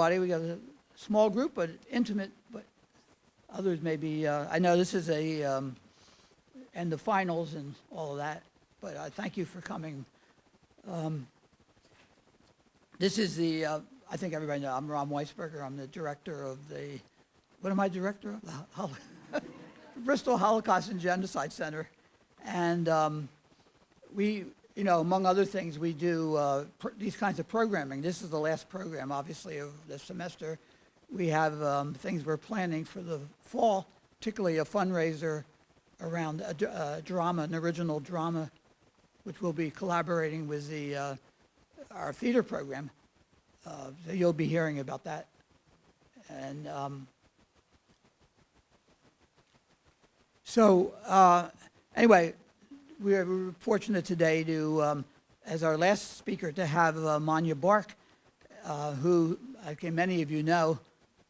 We got a small group, but intimate, but others may be, uh, I know this is a, um, and the finals and all of that, but I thank you for coming. Um, this is the, uh, I think everybody knows, I'm Ron Weisberger. I'm the director of the, what am I director of? The Hol Bristol Holocaust and Genocide Center. And um, we, you know, among other things, we do uh, these kinds of programming. This is the last program, obviously, of the semester. We have um, things we're planning for the fall, particularly a fundraiser around a, a, drama, an original drama, which we'll be collaborating with the uh, our theater program. Uh, so you'll be hearing about that. And um, so uh, anyway, we're, fortunate today to, um, as our last speaker, to have uh, Manya Bark, uh, who okay, many of you know,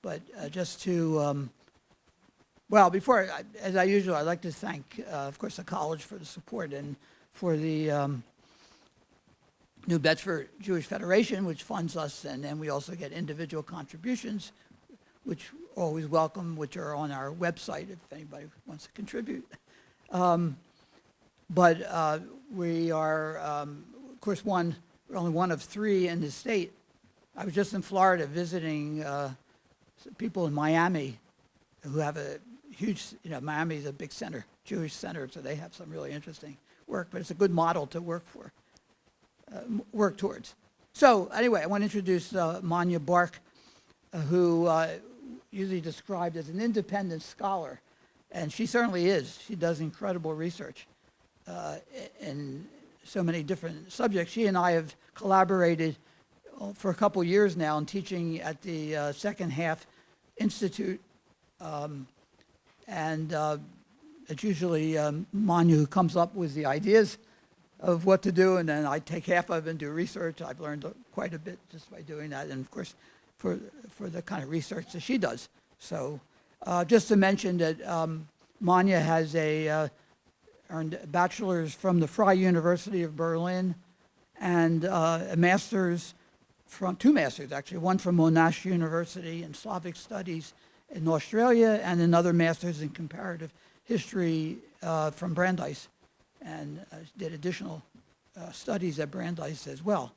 but uh, just to, um, well, before, as I usually, I'd like to thank, uh, of course, the college for the support and for the um, New Bedford Jewish Federation, which funds us, and then we also get individual contributions, which always welcome, which are on our website if anybody wants to contribute. Um, but uh, we are, um, of course, one, only one of three in the state. I was just in Florida visiting uh, people in Miami who have a huge, you know, Miami is a big center, Jewish center, so they have some really interesting work, but it's a good model to work for uh, work towards. So anyway, I want to introduce uh, Manya Bark, uh, who uh, usually described as an independent scholar, and she certainly is. She does incredible research in so many different subjects. She and I have collaborated uh, for a couple years now in teaching at the uh, Second Half Institute, um, and it's usually um, Manya who comes up with the ideas of what to do, and then I take half of it and do research. I've learned quite a bit just by doing that, and of course, for, for the kind of research that she does. So uh, just to mention that um, Manya has a, uh, earned a bachelor's from the Freie University of Berlin and uh, a master's from, two masters actually, one from Monash University in Slavic Studies in Australia and another master's in comparative history uh, from Brandeis and uh, did additional uh, studies at Brandeis as well.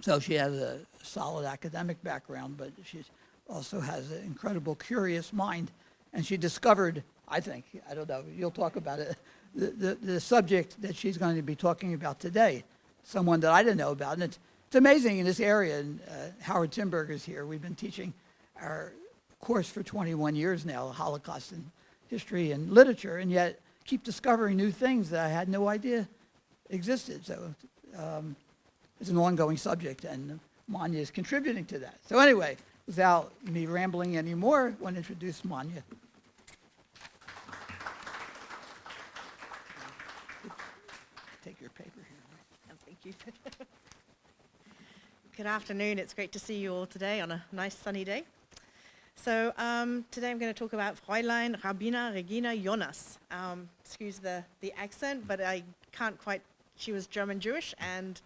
So she has a solid academic background, but she also has an incredible curious mind. And she discovered, I think, I don't know, you'll talk about it, the, the, the subject that she's going to be talking about today, someone that I didn't know about. And it's, it's amazing in this area, and uh, Howard Timberg is here. We've been teaching our course for 21 years now, Holocaust and history and literature, and yet keep discovering new things that I had no idea existed. So um, it's an ongoing subject, and Manya is contributing to that. So anyway, without me rambling anymore, I want to introduce Manya. Take your paper here. Oh, you. Good afternoon. It's great to see you all today on a nice sunny day. So um, today I'm going to talk about Fräulein Rabbiner Regina Jonas. Um, excuse the, the accent, but I can't quite, she was German Jewish and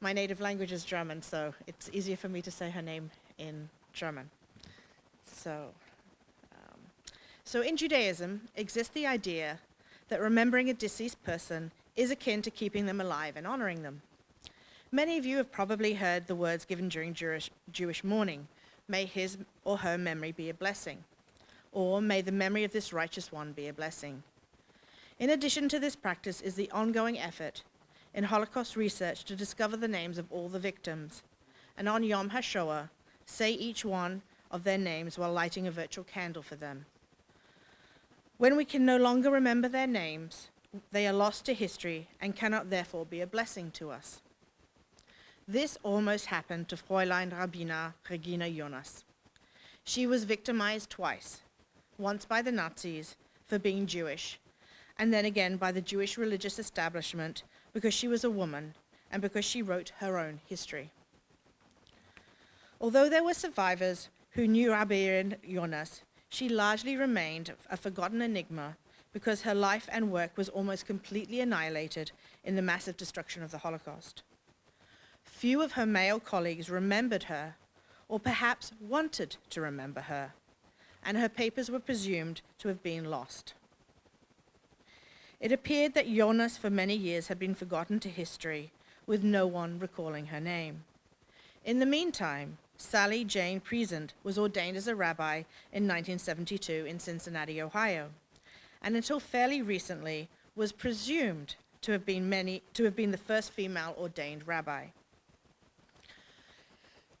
my native language is German, so it's easier for me to say her name in German. So, um, so in Judaism exists the idea that remembering a deceased person is akin to keeping them alive and honoring them. Many of you have probably heard the words given during Jewish, Jewish mourning, may his or her memory be a blessing, or may the memory of this righteous one be a blessing. In addition to this practice is the ongoing effort in Holocaust research to discover the names of all the victims, and on Yom HaShoah, say each one of their names while lighting a virtual candle for them. When we can no longer remember their names, they are lost to history and cannot therefore be a blessing to us. This almost happened to Fräulein Rabbiner Regina Jonas. She was victimized twice, once by the Nazis for being Jewish, and then again by the Jewish religious establishment because she was a woman and because she wrote her own history. Although there were survivors who knew Rabbiner Jonas, she largely remained a forgotten enigma because her life and work was almost completely annihilated in the massive destruction of the Holocaust. few of her male colleagues remembered her, or perhaps wanted to remember her, and her papers were presumed to have been lost. It appeared that Jonas for many years had been forgotten to history, with no one recalling her name. In the meantime, Sally Jane Priesand was ordained as a rabbi in 1972 in Cincinnati, Ohio, and until fairly recently was presumed to have been, many, to have been the first female ordained rabbi.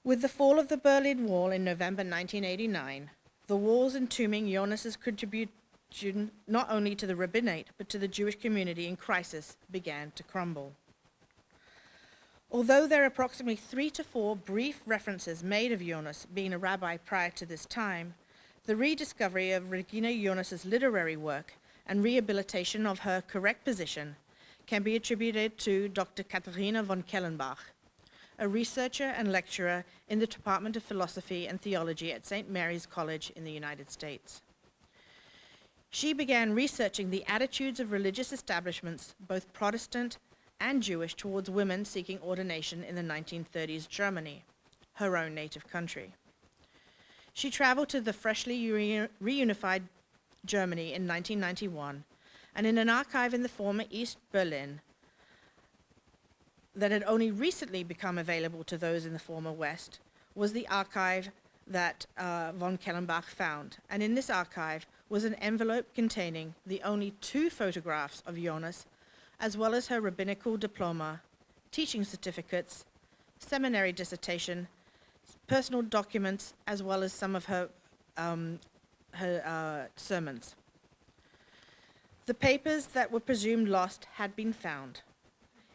With the fall of the Berlin Wall in November 1989, the walls entombing Jonas's contribution not only to the rabbinate but to the Jewish community in crisis began to crumble. Although there are approximately three to four brief references made of Jonas being a rabbi prior to this time, the rediscovery of Regina Jonas's literary work and rehabilitation of her correct position can be attributed to Dr. Katharina von Kellenbach, a researcher and lecturer in the Department of Philosophy and Theology at St. Mary's College in the United States. She began researching the attitudes of religious establishments, both Protestant and Jewish, towards women seeking ordination in the 1930s Germany, her own native country. She traveled to the freshly re reunified Germany in 1991, and in an archive in the former East Berlin, that had only recently become available to those in the former West was the archive that uh, von Kellenbach found. And in this archive was an envelope containing the only two photographs of Jonas, as well as her rabbinical diploma, teaching certificates, seminary dissertation, personal documents, as well as some of her, um, her uh, sermons. The papers that were presumed lost had been found.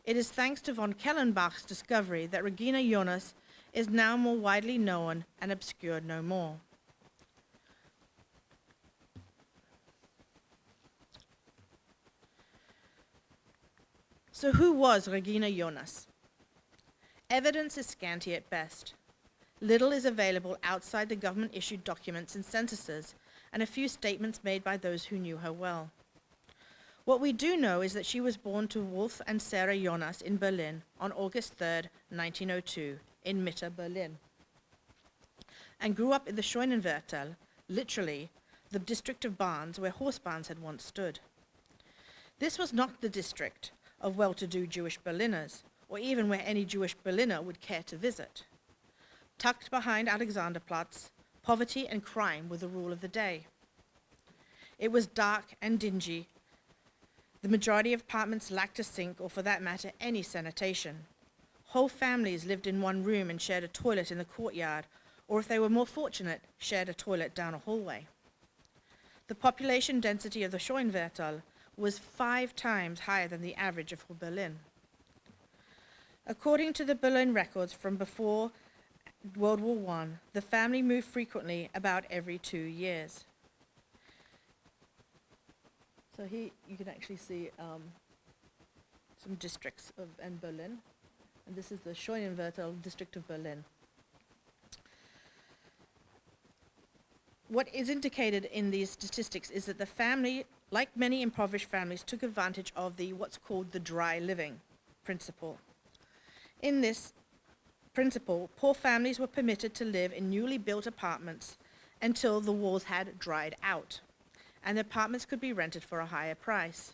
It is thanks to von Kellenbach's discovery that Regina Jonas is now more widely known and obscured no more. So who was Regina Jonas? Evidence is scanty at best. Little is available outside the government-issued documents and censuses, and a few statements made by those who knew her well. What we do know is that she was born to Wolf and Sarah Jonas in Berlin on August 3, 1902, in Mitte, Berlin, and grew up in the Scheunenviertel, literally the district of barns where horse barns had once stood. This was not the district of well-to-do Jewish Berliners, or even where any Jewish Berliner would care to visit. Tucked behind Alexanderplatz, poverty and crime were the rule of the day. It was dark and dingy the majority of apartments lacked a sink or for that matter any sanitation. Whole families lived in one room and shared a toilet in the courtyard, or if they were more fortunate, shared a toilet down a hallway. The population density of the Scheunenviertel was five times higher than the average of Berlin. According to the Berlin records from before World War I, the family moved frequently about every two years. So here you can actually see um, some districts of in Berlin. And this is the Scheunenviertel district of Berlin. What is indicated in these statistics is that the family, like many impoverished families, took advantage of the what's called the dry living principle. In this principle, poor families were permitted to live in newly built apartments until the walls had dried out and the apartments could be rented for a higher price.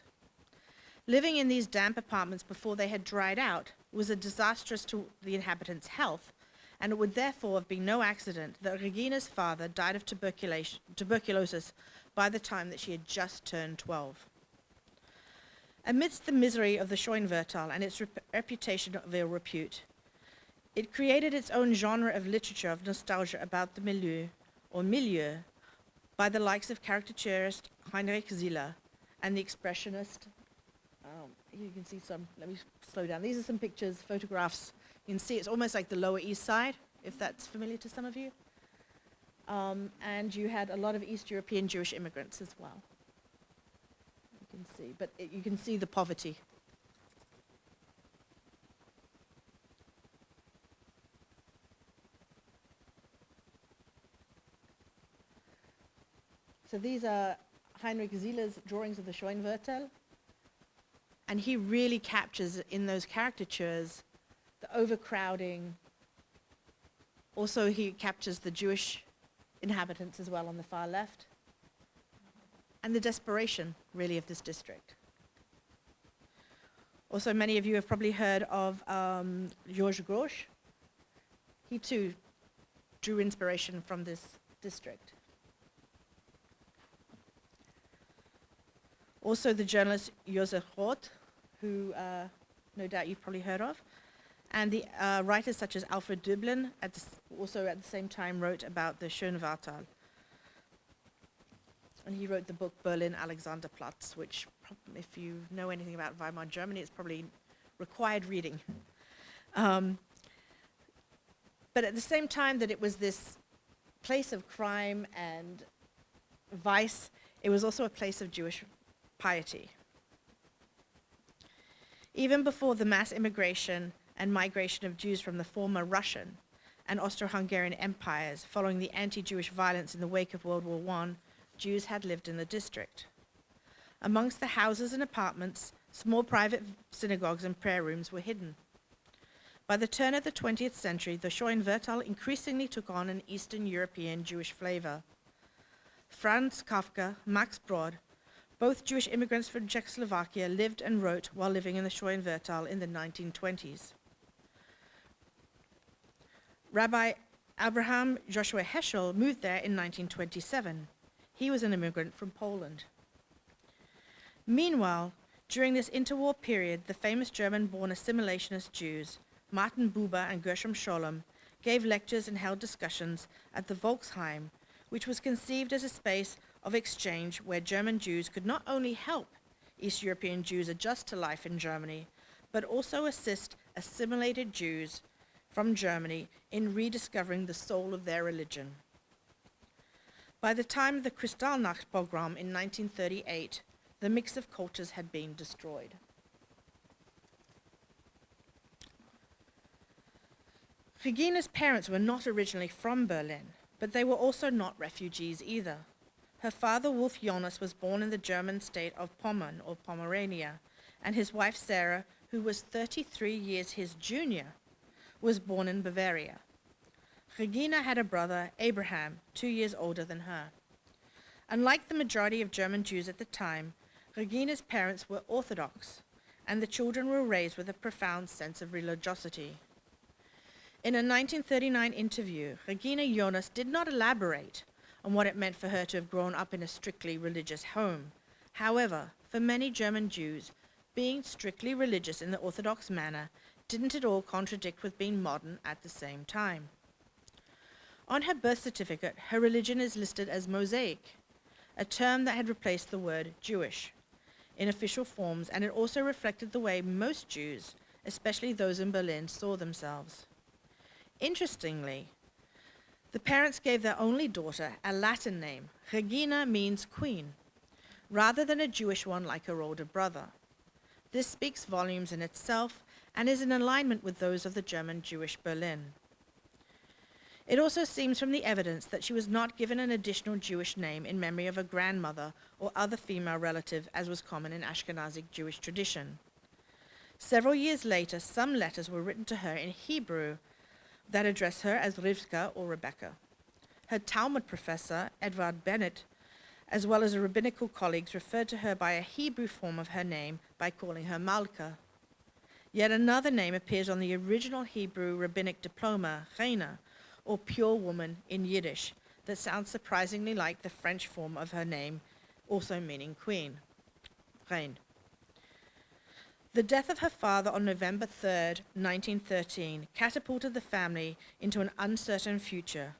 Living in these damp apartments before they had dried out was a disastrous to the inhabitants' health, and it would therefore have been no accident that Regina's father died of tuberculosis by the time that she had just turned 12. Amidst the misery of the Scheunenviertel and its rep reputation of ill repute, it created its own genre of literature of nostalgia about the milieu, or milieu, by the likes of caricaturist Heinrich Zille and the expressionist. Um, you can see some, let me slow down. These are some pictures, photographs. You can see it's almost like the Lower East Side, if that's familiar to some of you. Um, and you had a lot of East European Jewish immigrants as well. You can see, but it, you can see the poverty So these are Heinrich Zille's drawings of the Scheunenviertel. And he really captures in those caricatures the overcrowding. Also, he captures the Jewish inhabitants as well on the far left. And the desperation, really, of this district. Also, many of you have probably heard of um, Georges Grosz. He too drew inspiration from this district. Also, the journalist Josef Roth, who uh, no doubt you've probably heard of, and the uh, writers such as Alfred Döblin, at also at the same time wrote about the Scheunenviertel. And he wrote the book Berlin Alexanderplatz, which, if you know anything about Weimar Germany, it's probably required reading. Um, but at the same time that it was this place of crime and vice, it was also a place of Jewish piety. Even before the mass immigration and migration of Jews from the former Russian and Austro-Hungarian empires following the anti-Jewish violence in the wake of World War I, Jews had lived in the district. Amongst the houses and apartments, small private synagogues and prayer rooms were hidden. By the turn of the 20th century, the Scheunenviertel increasingly took on an Eastern European Jewish flavor. Franz Kafka, Max Brod, both Jewish immigrants from Czechoslovakia, lived and wrote while living in the Scheunenviertel in the 1920s. Rabbi Abraham Joshua Heschel moved there in 1927. He was an immigrant from Poland. Meanwhile, during this interwar period, the famous German-born assimilationist Jews, Martin Buber and Gershom Scholem, gave lectures and held discussions at the Volksheim, which was conceived as a space of exchange where German Jews could not only help East European Jews adjust to life in Germany, but also assist assimilated Jews from Germany in rediscovering the soul of their religion. By the time of the Kristallnacht pogrom in 1938, the mix of cultures had been destroyed. Regina's parents were not originally from Berlin, but they were also not refugees either. Her father, Wolf Jonas, was born in the German state of Pommern or Pomerania, and his wife, Sarah, who was 33 years his junior, was born in Bavaria. Regina had a brother, Abraham, two years older than her. Unlike the majority of German Jews at the time, Regina's parents were Orthodox, and the children were raised with a profound sense of religiosity. In a 1939 interview, Regina Jonas did not elaborate on what it meant for her to have grown up in a strictly religious home. However, for many German Jews, being strictly religious in the Orthodox manner didn't at all contradict with being modern at the same time. On her birth certificate, her religion is listed as Mosaic, a term that had replaced the word Jewish in official forms, and it also reflected the way most Jews, especially those in Berlin, saw themselves. Interestingly, the parents gave their only daughter a Latin name. Regina means queen, rather than a Jewish one like her older brother. This speaks volumes in itself and is in alignment with those of the German Jewish Berlin. It also seems from the evidence that she was not given an additional Jewish name in memory of a grandmother or other female relative, as was common in Ashkenazic Jewish tradition. Several years later, some letters were written to her in Hebrew that address her as Rivka or Rebecca. Her Talmud professor, Edward Baneth, as well as her rabbinical colleagues, referred to her by a Hebrew form of her name by calling her Malka. Yet another name appears on the original Hebrew rabbinic diploma, Reina, or pure woman in Yiddish, that sounds surprisingly like the French form of her name, also meaning queen, Reine. The death of her father on November 3rd, 1913, catapulted the family into an uncertain future,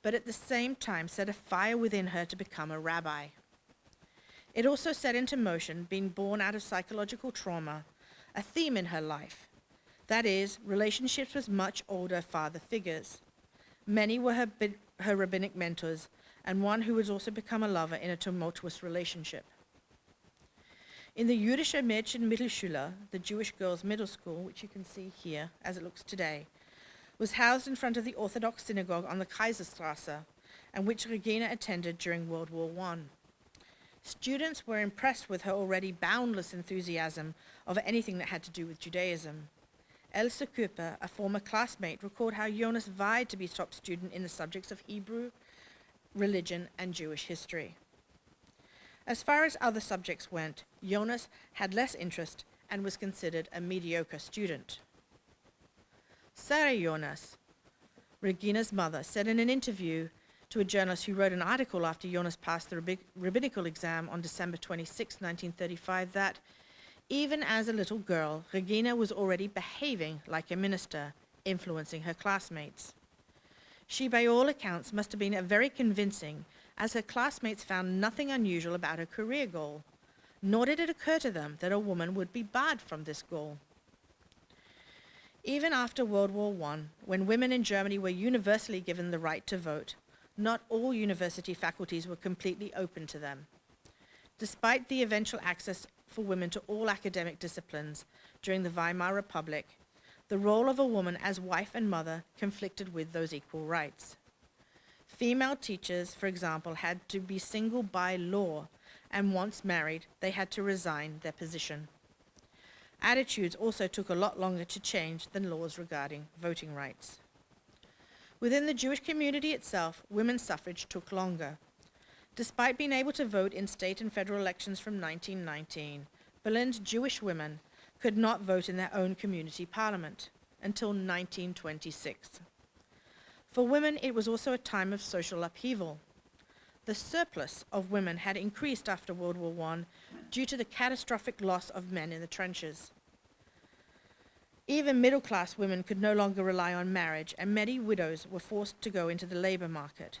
but at the same time set a fire within her to become a rabbi. It also set into motion, being born out of psychological trauma, a theme in her life. That is, relationships with much older father figures. Many were her, her rabbinic mentors, and one who has also become a lover in a tumultuous relationship. In the Jüdische Mädchen Mittelschule, the Jewish girls' middle school, which you can see here as it looks today, was housed in front of the Orthodox synagogue on the Kaiserstrasse, and which Regina attended during World War I. Students were impressed with her already boundless enthusiasm of anything that had to do with Judaism. Elsa Cooper, a former classmate, recalled how Jonas vied to be top student in the subjects of Hebrew, religion, and Jewish history. As far as other subjects went, Jonas had less interest and was considered a mediocre student. Sarah Jonas, Regina's mother, said in an interview to a journalist who wrote an article after Jonas passed the rabbi- rabbinical exam on December 26, 1935, that even as a little girl, Regina was already behaving like a minister, influencing her classmates. She, by all accounts, must have been a very convincing, as her classmates found nothing unusual about her career goal, nor did it occur to them that a woman would be barred from this goal. Even after World War I, when women in Germany were universally given the right to vote, not all university faculties were completely open to them. Despite the eventual access for women to all academic disciplines during the Weimar Republic, the role of a woman as wife and mother conflicted with those equal rights. Female teachers, for example, had to be single by law, and once married, they had to resign their position. Attitudes also took a lot longer to change than laws regarding voting rights. Within the Jewish community itself, women's suffrage took longer. Despite being able to vote in state and federal elections from 1919, Berlin's Jewish women could not vote in their own community parliament until 1926. For women, it was also a time of social upheaval. The surplus of women had increased after World War I due to the catastrophic loss of men in the trenches. Even middle class women could no longer rely on marriage, and many widows were forced to go into the labor market.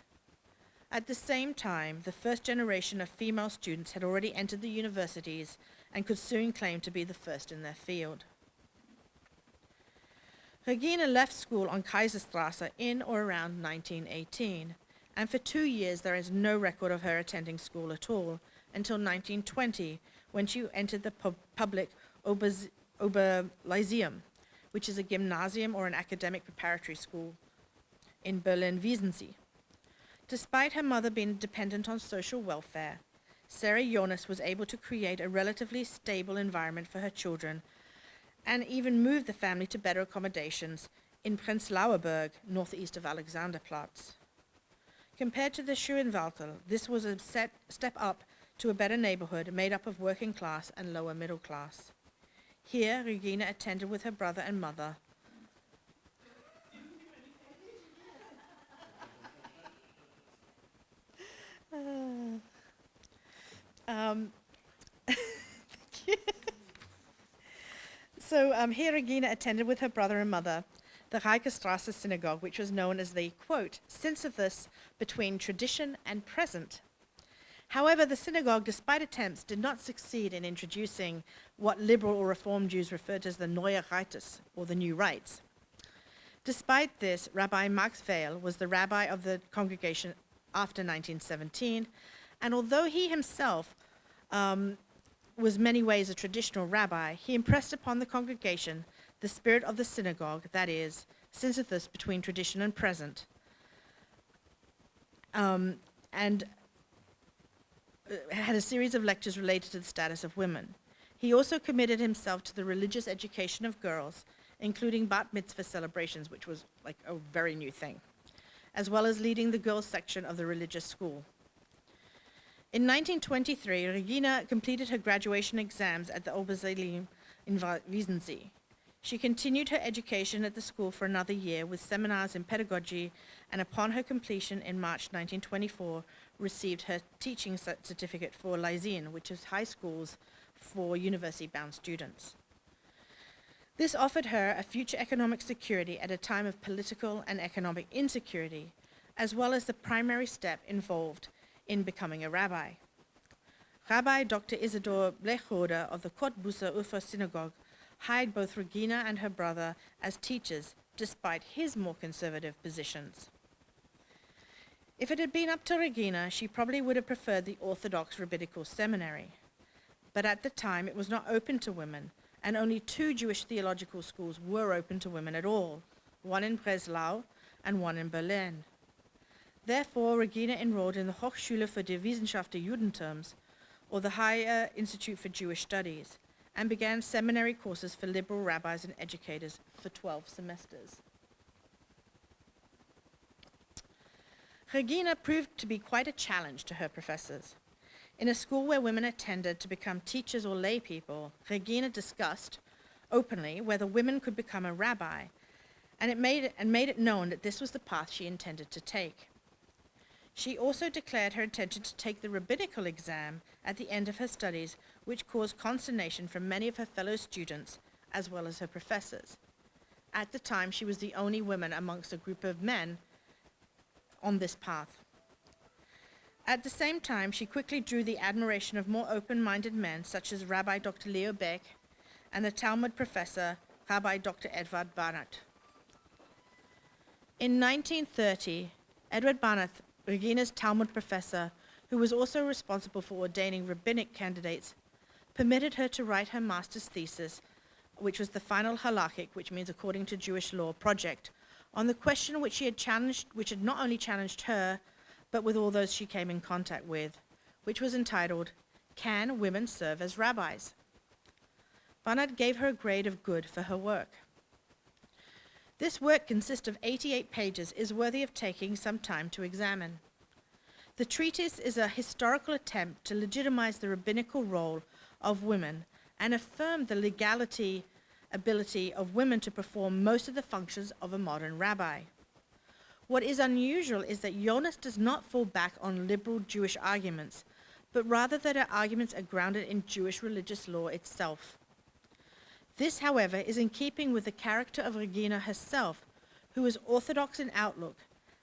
At the same time, the first generation of female students had already entered the universities and could soon claim to be the first in their field. Regina left school on Kaiserstrasse in or around 1918, and for two years there is no record of her attending school at all until 1920, when she entered the pub- public Oberlyceum, which is a gymnasium or an academic preparatory school in Berlin-Weißensee. Despite her mother being dependent on social welfare, Sarah Jonas was able to create a relatively stable environment for her children and even moved the family to better accommodations in Prenzlauer Berg, northeast of Alexanderplatz. Compared to the Scheunenviertel, this was a step up to a better neighborhood made up of working class and lower middle class. Here, Regina attended with her brother and mother. Um, so um, here Regina attended with her brother and mother the Rykestrasse Synagogue, which was known as the, quote, Sisyphus between tradition and present. However, the synagogue, despite attempts, did not succeed in introducing what liberal or reform Jews referred to as the Neue Rites, or the new rites. Despite this, Rabbi Max Weyl was the rabbi of the congregation after 1917, and although he himself um, was many ways a traditional rabbi, he impressed upon the congregation the spirit of the synagogue, that is, synthesis between tradition and present, um, and uh, had a series of lectures related to the status of women. He also committed himself to the religious education of girls, including bat mitzvah celebrations, which was like a very new thing, as well as leading the girls' section of the religious school. In 1923, Regina completed her graduation exams at the Oberlyceum in Weißensee. She continued her education at the school for another year with seminars in pedagogy, and upon her completion in March 1924, received her teaching certificate for Lyceum, which is high schools for university-bound students. This offered her a future economic security at a time of political and economic insecurity, as well as the primary step involved in becoming a rabbi. Rabbi Dr. Isidor Bleichrode of the Cottbuser Ufer Synagogue hired both Regina and her brother as teachers, despite his more conservative positions. If it had been up to Regina, she probably would have preferred the Orthodox Rabbinical Seminary. But at the time, it was not open to women, and only two Jewish theological schools were open to women at all one in Breslau and one in Berlin. Therefore, Regina enrolled in the Hochschule für die Wissenschaft des Judentums, or the Higher Institute for Jewish Studies, and began seminary courses for liberal rabbis and educators for 12 semesters. Regina proved to be quite a challenge to her professors. In a school where women attended to become teachers or lay people, Regina discussed openly whether women could become a rabbi, and it made it, and made it known that this was the path she intended to take. She also declared her intention to take the rabbinical exam at the end of her studies, which caused consternation from many of her fellow students as well as her professors. At the time, she was the only woman amongst a group of men on this path. At the same time, she quickly drew the admiration of more open-minded men, such as Rabbi Dr. Leo Baeck and the Talmud professor, Rabbi Dr. Edward Baneth. In 1930, Edward Baneth, Regina's Talmud professor, who was also responsible for ordaining rabbinic candidates, permitted her to write her master's thesis, which was the final halakhic, which means according to Jewish law, project, on the question which she had challenged, which had not only challenged her, but with all those she came in contact with, which was entitled, Can Women Serve as Rabbis? Baneth gave her a grade of good for her work. This work consists of 88 pages, is worthy of taking some time to examine. The treatise is a historical attempt to legitimize the rabbinical role of women and affirm the legality ability of women to perform most of the functions of a modern rabbi. What is unusual is that Jonas does not fall back on liberal Jewish arguments, but rather that her arguments are grounded in Jewish religious law itself. This, however, is in keeping with the character of Regina herself, who is orthodox in outlook,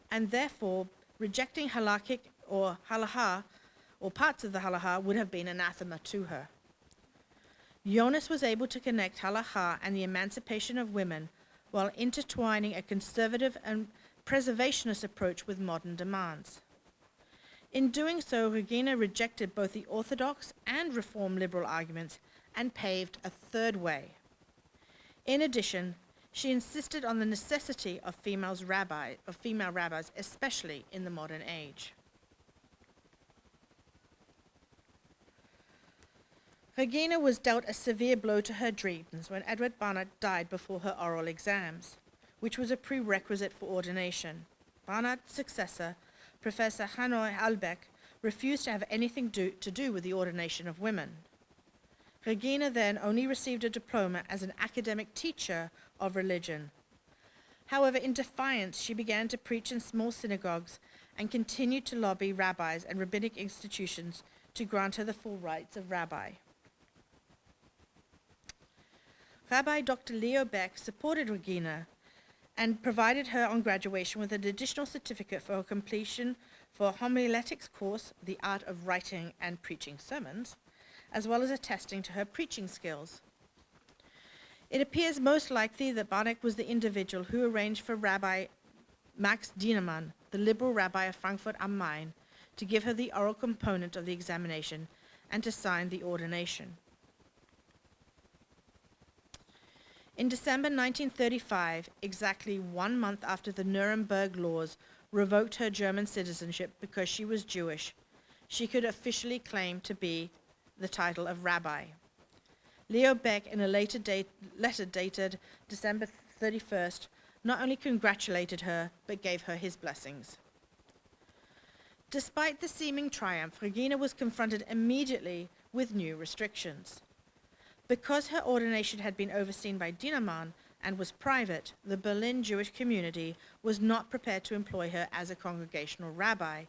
and therefore rejecting halakhic or halaha, or parts of the halaha, would have been anathema to her. Jonas was able to connect halacha and the emancipation of women while intertwining a conservative and preservationist approach with modern demands. In doing so, Regina rejected both the orthodox and reform liberal arguments and paved a third way. In addition, she insisted on the necessity of females rabbi, of female rabbis, especially in the modern age. Regina was dealt a severe blow to her dreams when Edward Baneth died before her oral exams, which was a prerequisite for ordination. Baneth's successor, Professor Hanoch Albeck, refused to have anything do, to do with the ordination of women. Regina then only received a diploma as an academic teacher of religion. However, in defiance, she began to preach in small synagogues and continued to lobby rabbis and rabbinic institutions to grant her the full rights of rabbi. Rabbi Dr. Leo Baeck supported Regina and provided her on graduation with an additional certificate for her completion for a homiletics course, the art of writing and preaching sermons, as well as attesting to her preaching skills. It appears most likely that Barneck was the individual who arranged for Rabbi Max Dienemann, the liberal rabbi of Frankfurt am Main, to give her the oral component of the examination and to sign the ordination. In December 1935, exactly one month after the Nuremberg laws revoked her German citizenship because she was Jewish, she could officially claim to be the title of rabbi. Leo Baeck, in a later date, letter dated December 31st, not only congratulated her, but gave her his blessings. Despite the seeming triumph, Regina was confronted immediately with new restrictions. Because her ordination had been overseen by Dienemann and was private, the Berlin Jewish community was not prepared to employ her as a congregational rabbi.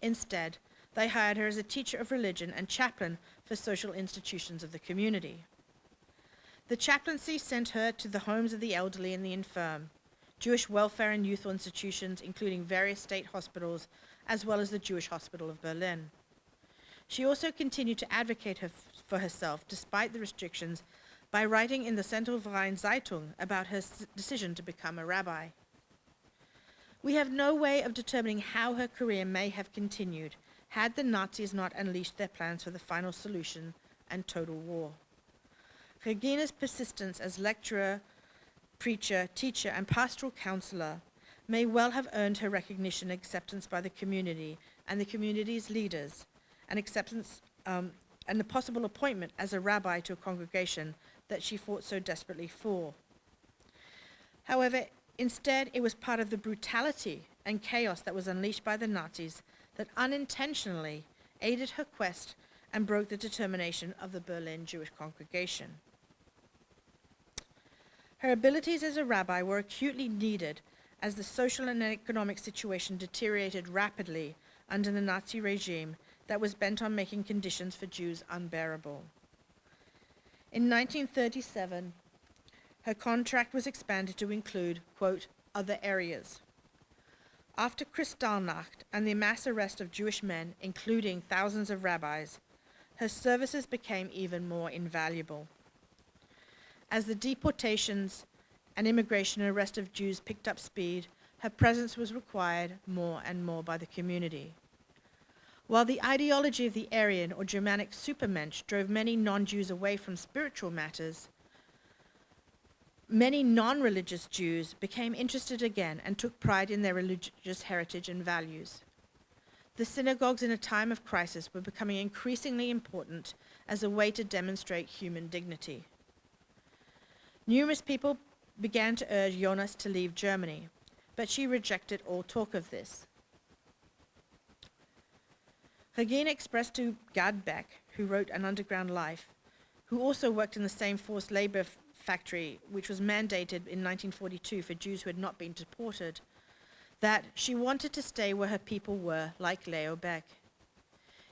Instead, they hired her as a teacher of religion and chaplain for social institutions of the community. The chaplaincy sent her to the homes of the elderly and the infirm, Jewish welfare and youth institutions, including various state hospitals, as well as the Jewish Hospital of Berlin. She also continued to advocate her for herself despite the restrictions by writing in the Zentralverein Zeitung about her decision to become a rabbi. We have no way of determining how her career may have continued had the Nazis not unleashed their plans for the final solution and total war. Regina's persistence as lecturer, preacher, teacher, and pastoral counselor may well have earned her recognition and acceptance by the community and the community's leaders, and acceptance um, and the possible appointment as a rabbi to a congregation that she fought so desperately for. However, instead, it was part of the brutality and chaos that was unleashed by the Nazis that unintentionally aided her quest and broke the determination of the Berlin Jewish congregation. Her abilities as a rabbi were acutely needed as the social and economic situation deteriorated rapidly under the Nazi regime that was bent on making conditions for Jews unbearable. In 1937, her contract was expanded to include, quote, other areas. After Kristallnacht and the mass arrest of Jewish men, including thousands of rabbis, her services became even more invaluable. As the deportations and immigration and arrest of Jews picked up speed, her presence was required more and more by the community. While the ideology of the Aryan or Germanic supermensch drove many non-Jews away from spiritual matters, many non-religious Jews became interested again and took pride in their religious heritage and values. The synagogues in a time of crisis were becoming increasingly important as a way to demonstrate human dignity. Numerous people began to urge Jonas to leave Germany, but she rejected all talk of this. Regina expressed to Gad Beck, who wrote An Underground Life, who also worked in the same forced labor factory, which was mandated in 1942 for Jews who had not been deported, that she wanted to stay where her people were, like Leo Baeck.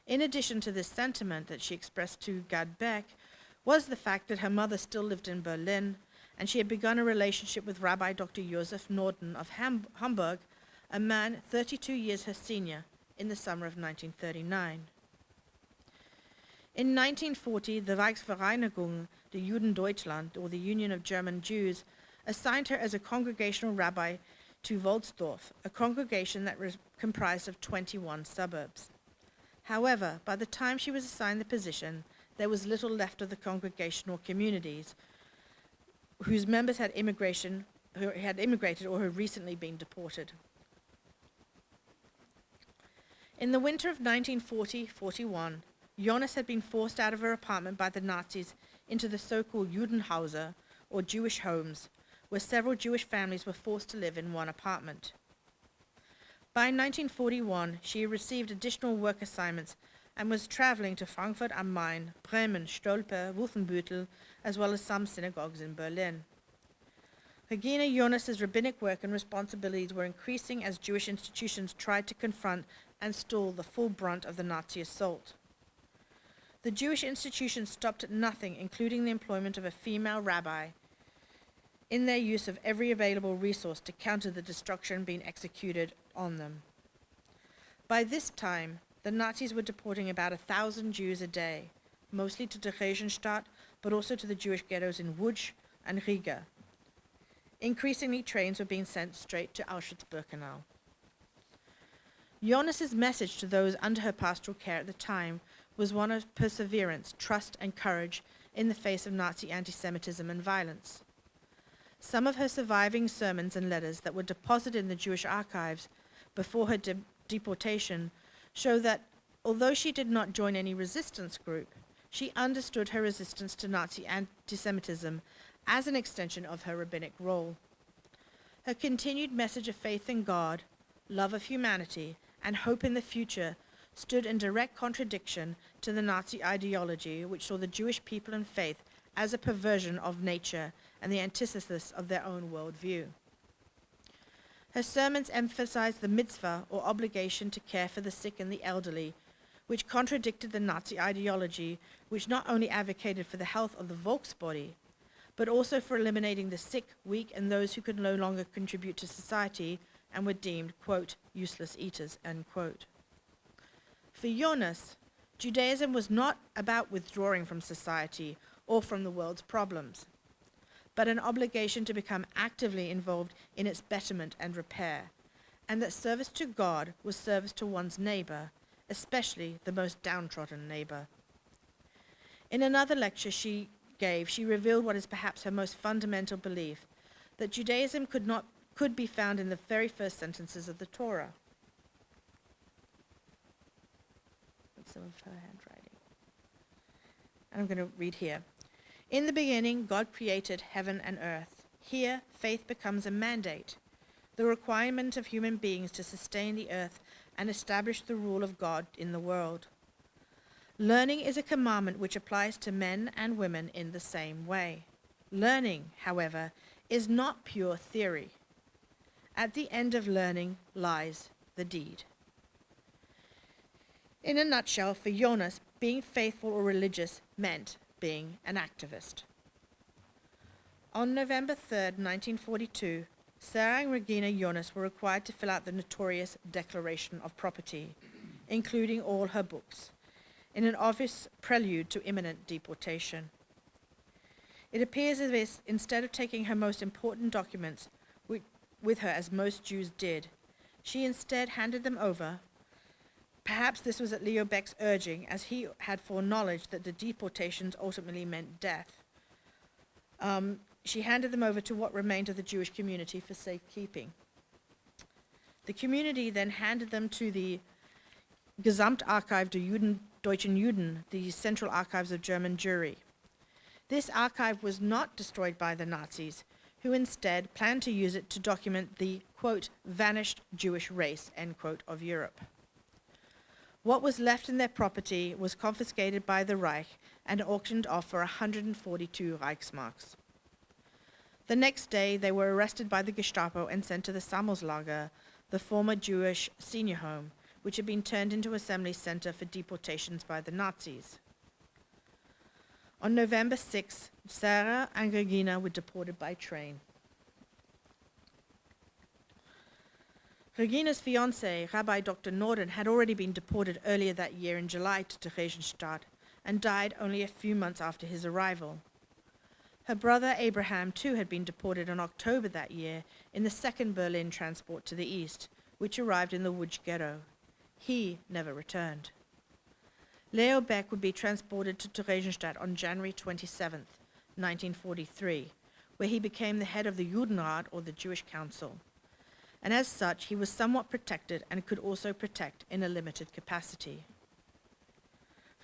In addition to this sentiment that she expressed to Gad Beck, was the fact that her mother still lived in Berlin, and she had begun a relationship with Rabbi Dr. Joseph Norden of Ham Hamburg, a man 32 years her senior, in the summer of 1939. In 1940, the Reichsvereinigung the Juden Deutschland, or the Union of German Jews, assigned her as a congregational rabbi to Wolfsdorf, a congregation that was comprised of 21 suburbs. However, by the time she was assigned the position, there was little left of the congregational communities whose members had immigration who had immigrated or had recently been deported. In the winter of 1940-41, Jonas had been forced out of her apartment by the Nazis into the so-called Judenhäuser, or Jewish homes, where several Jewish families were forced to live in one apartment. By 1941, she received additional work assignments and was traveling to Frankfurt am Main, Bremen, Stolpe, Wolfenbüttel, as well as some synagogues in Berlin. Regina Jonas's rabbinic work and responsibilities were increasing as Jewish institutions tried to confront and stall the full brunt of the Nazi assault. The Jewish institution stopped at nothing, including the employment of a female rabbi, in their use of every available resource to counter the destruction being executed on them. By this time, the Nazis were deporting about a thousand Jews a day, mostly to Theresienstadt, but also to the Jewish ghettos in Łódź and Riga. Increasingly, trains were being sent straight to Auschwitz-Birkenau. Jonas's message to those under her pastoral care at the time was one of perseverance, trust, and courage in the face of Nazi anti-Semitism and violence. Some of her surviving sermons and letters that were deposited in the Jewish archives before her de deportation show that although she did not join any resistance group, she understood her resistance to Nazi anti-Semitism as an extension of her rabbinic role. Her continued message of faith in God, love of humanity, and hope in the future stood in direct contradiction to the Nazi ideology which saw the Jewish people and faith as a perversion of nature and the antithesis of their own worldview. Her sermons emphasized the mitzvah or obligation to care for the sick and the elderly, which contradicted the Nazi ideology which not only advocated for the health of the Volksbody, but also for eliminating the sick, weak, and those who could no longer contribute to society and were deemed, quote, useless eaters, end quote. For Jonas, Judaism was not about withdrawing from society or from the world's problems, but an obligation to become actively involved in its betterment and repair, and that service to God was service to one's neighbor, especially the most downtrodden neighbor. In another lecture she gave, she revealed what is perhaps her most fundamental belief, that Judaism could not could be found in the very first sentences of the Torah. Some of her handwriting. And I'm going to read here. In the beginning, God created heaven and earth. Here, faith becomes a mandate, the requirement of human beings to sustain the earth and establish the rule of God in the world. Learning is a commandment which applies to men and women in the same way. Learning, however, is not pure theory. At the end of learning lies the deed. In a nutshell, for Jonas, being faithful or religious meant being an activist. On November 3, 1942, Sarah and Regina Jonas were required to fill out the notorious Declaration of Property, including all her books, in an obvious prelude to imminent deportation. It appears as if instead of taking her most important documents with her as most Jews did, she instead handed them over. Perhaps this was at Leo Baeck's urging, as he had foreknowledge that the deportations ultimately meant death. Um, she handed them over to what remained of the Jewish community for safekeeping. The community then handed them to the Gesamtarchiv der Juden, Deutschen Juden, the Central Archives of German Jewry. This archive was not destroyed by the Nazis, who instead planned to use it to document the, quote, vanished Jewish race, end quote, of Europe. What was left in their property was confiscated by the Reich and auctioned off for 142 Reichsmarks. The next day, they were arrested by the Gestapo and sent to the Sammelslager, the former Jewish senior home, which had been turned into assembly center for deportations by the Nazis. On November 6, Sarah and Regina were deported by train. Regina's fiance, Rabbi Dr. Norden, had already been deported earlier that year in July to Theresienstadt and died only a few months after his arrival. Her brother Abraham, too, had been deported in October that year in the second Berlin transport to the east, which arrived in the Łódź ghetto. He never returned. Leo Baeck would be transported to Theresienstadt on January 27, 1943, where he became the head of the Judenrat, or the Jewish Council. And as such, he was somewhat protected and could also protect in a limited capacity.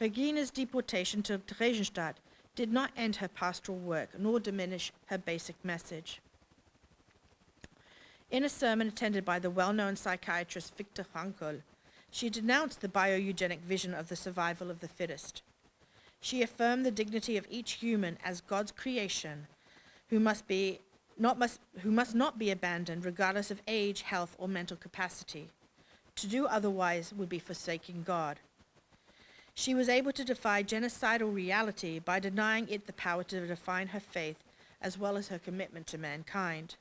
Regina's deportation to Theresienstadt did not end her pastoral work nor diminish her basic message. In a sermon attended by the well known psychiatrist Viktor Frankl, she denounced the bioeugenic vision of the survival of the fittest. She affirmed the dignity of each human as God's creation, who must, be, must, who must not be abandoned regardless of age, health, or mental capacity. To do otherwise would be forsaking God. She was able to defy genocidal reality by denying it the power to define her faith as well as her commitment to mankind.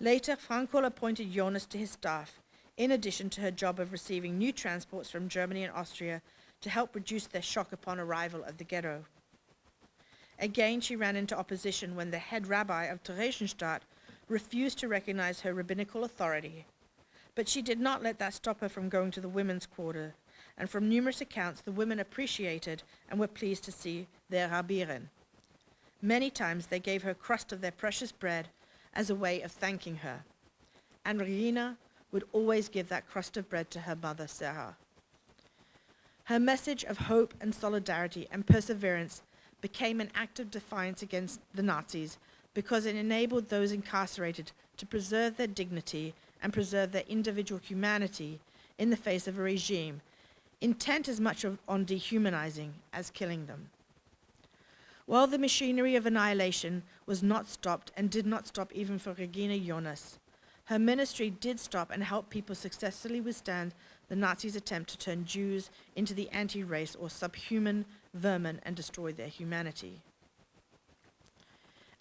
Later, Frankl appointed Jonas to his staff, in addition to her job of receiving new transports from Germany and Austria to help reduce their shock upon arrival at the ghetto. Again, she ran into opposition when the head rabbi of Theresienstadt refused to recognize her rabbinical authority. But she did not let that stop her from going to the women's quarter, and from numerous accounts, the women appreciated and were pleased to see their rabbirin. Many times they gave her crust of their precious bread as a way of thanking her. And Regina would always give that crust of bread to her mother, Sarah. Her message of hope and solidarity and perseverance became an act of defiance against the Nazis because it enabled those incarcerated to preserve their dignity and preserve their individual humanity in the face of a regime intent as much of, on dehumanizing as killing them. While the machinery of annihilation was not stopped and did not stop even for Regina Jonas, her ministry did stop and help people successfully withstand the Nazis' attempt to turn Jews into the anti-race or subhuman vermin and destroy their humanity.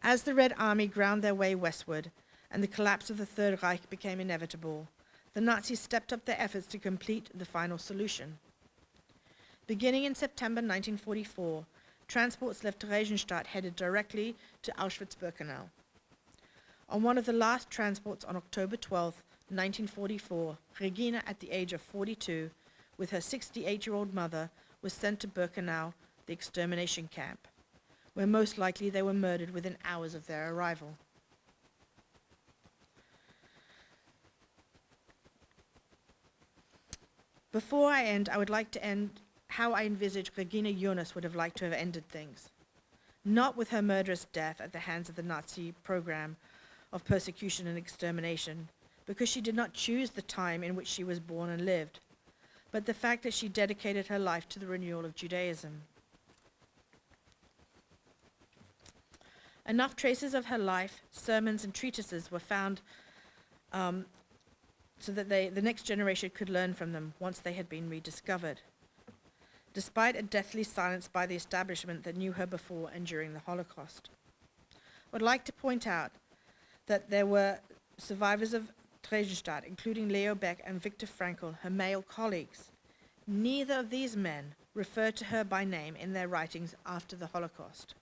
As the Red Army ground their way westward and the collapse of the Third Reich became inevitable, the Nazis stepped up their efforts to complete the final solution. Beginning in September 1944, transports left Theresienstadt headed directly to Auschwitz-Birkenau. On one of the last transports on October 12, 1944, Regina, at the age of 42, with her 68-year-old mother, was sent to Birkenau, the extermination camp, where most likely they were murdered within hours of their arrival. Before I end, I would like to end how I envisage Regina Jonas would have liked to have ended things. Not with her murderous death at the hands of the Nazi program of persecution and extermination, because she did not choose the time in which she was born and lived, but the fact that she dedicated her life to the renewal of Judaism. Enough traces of her life, sermons, and treatises were found um, so that they, the next generation could learn from them once they had been rediscovered. Despite a deathly silence by the establishment that knew her before and during the Holocaust. I would like to point out that there were survivors of Theresienstadt, including Leo Baeck and Viktor Frankl, her male colleagues. Neither of these men referred to her by name in their writings after the Holocaust.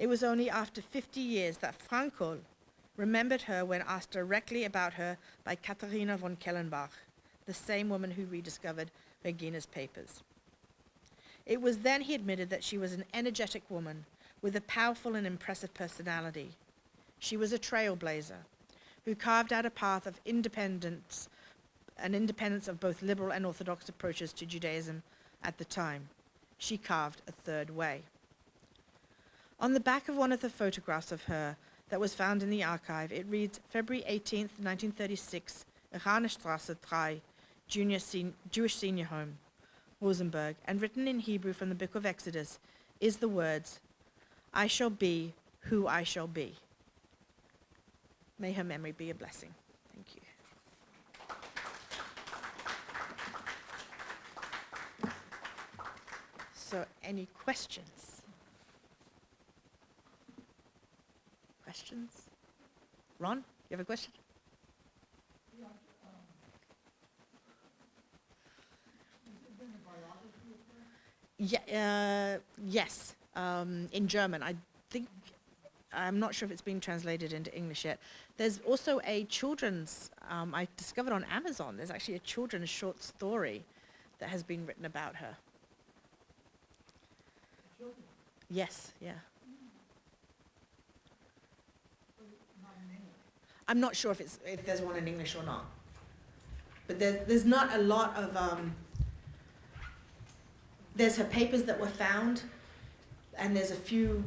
It was only after 50 years that Frankl remembered her when asked directly about her by Katharina von Kellenbach, the same woman who rediscovered Regina's papers. It was then he admitted that she was an energetic woman with a powerful and impressive personality. She was a trailblazer who carved out a path of independence, an independence of both liberal and orthodox approaches to Judaism at the time. She carved a third way. On the back of one of the photographs of her that was found in the archive, it reads February 18th, 1936, Ranestrasse 3, Junior sen- Jewish Senior Home, Rosenberg, and written in Hebrew from the book of Exodus is the words, I shall be who I shall be. May her memory be a blessing. Thank you. So, any questions? Questions? Ron, you have a question? Yeah, uh, yes, um, in German. I think, I'm not sure if it's been translated into English yet. There's also a children's, um, I discovered on Amazon, there's actually a children's short story that has been written about her. Yes, yeah. I'm not sure if it's if there's one in English or not, but there's there's not a lot of um, there's her papers that were found, and there's a few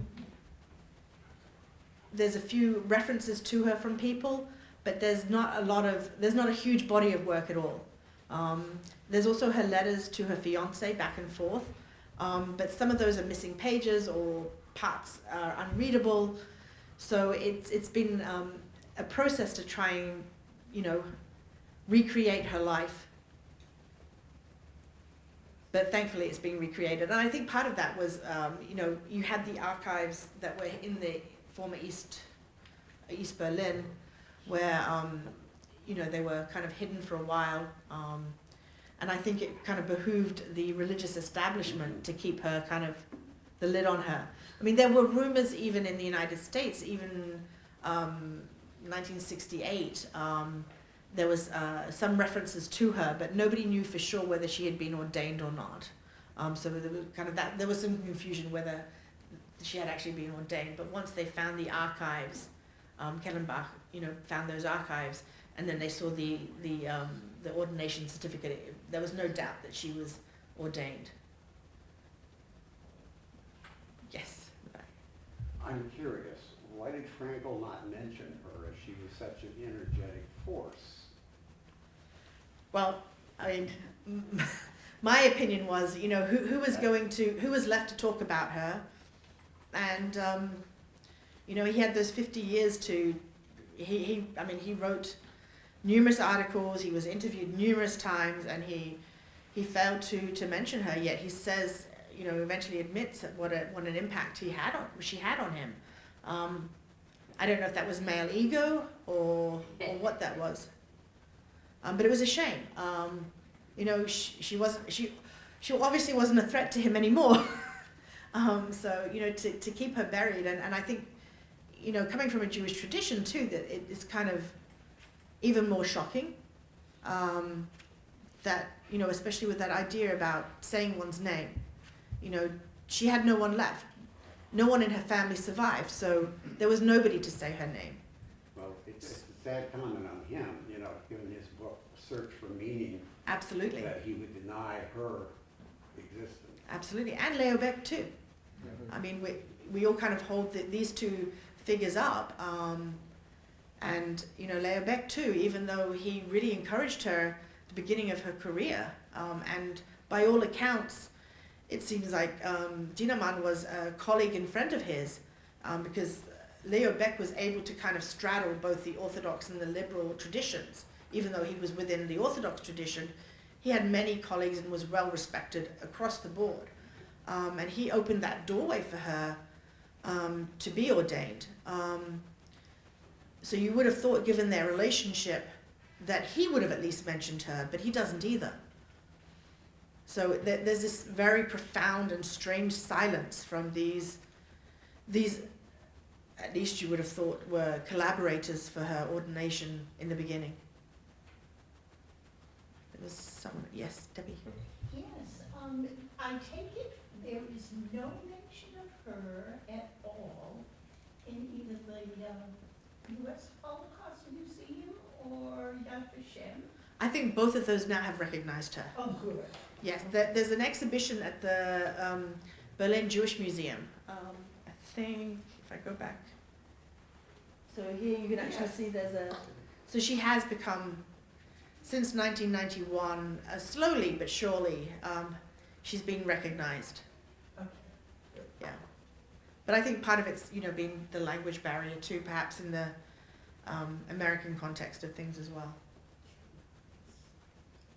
there's a few references to her from people, but there's not a lot of there's not a huge body of work at all. Um, there's also her letters to her fiance back and forth, um, but some of those are missing pages or parts are unreadable. So it's it's been um, a process to try and you know recreate her life but thankfully it's being recreated. And I think part of that was, um, you know, you had the archives that were in the former East, East Berlin, where, um, you know, they were kind of hidden for a while. Um, and I think it kind of behooved the religious establishment to keep her kind of the lid on her. I mean, there were rumors even in the United States, even um, 1968, um, there was uh, some references to her, but nobody knew for sure whether she had been ordained or not. Um, so there was kind of that. There was some confusion whether she had actually been ordained. But once they found the archives, um, Kellenbach, you know, found those archives, and then they saw the the um, the ordination certificate. There was no doubt that she was ordained. Yes. I'm curious, why did Frankl not mention she was such an energetic force? Well, I mean, my opinion was, you know, who, who was going to, who was left to talk about her? And, um, you know, he had those 50 years to, he, he, I mean, he wrote numerous articles, he was interviewed numerous times, and he, he failed to, to mention her, yet he says, you know, eventually admits what, a, what an impact he had on, she had on him. Um, I don't know if that was male ego or, or what that was. Um, but it was a shame. Um, you know, she, she wasn't she she obviously wasn't a threat to him anymore. um, so you know, to, to keep her buried, and, and I think, you know, coming from a Jewish tradition too, that it is kind of even more shocking. Um, that you know, especially with that idea about saying one's name, you know, she had no one left. No one in her family survived, so there was nobody to say her name. Well, it's, it's a sad comment on him, you know, given his book, Search for Meaning, Absolutely. that he would deny her existence. Absolutely, and Leo Baeck too. I mean, we, we all kind of hold the, these two figures up. Um, and, you know, Leo Baeck too, even though he really encouraged her at the beginning of her career. Um, and by all accounts, it seems like um, Dienemann was a colleague and friend of his um, because Leo Baeck was able to kind of straddle both the Orthodox and the liberal traditions. Even though he was within the Orthodox tradition, he had many colleagues and was well respected across the board. Um, and he opened that doorway for her um, to be ordained. Um, so you would have thought, given their relationship, that he would have at least mentioned her, but he doesn't either. So th- there's this very profound and strange silence from these, these, at least you would have thought, were collaborators for her ordination in the beginning. There was someone, yes, Debbie. Yes, um, I take it there is no mention of her at all in either the, uh, US Holocaust Museum or Yad Vashem. I think both of those now have recognized her. Oh, good. Yes, there, there's an exhibition at the um, Berlin Jewish Museum. Um, I think if I go back. So here you can actually see there's a. So she has become, since 1991, uh, slowly but surely, um, she's been recognized. Okay. Yeah. But I think part of it's, you know, being the language barrier too, perhaps in the um, American context of things as well.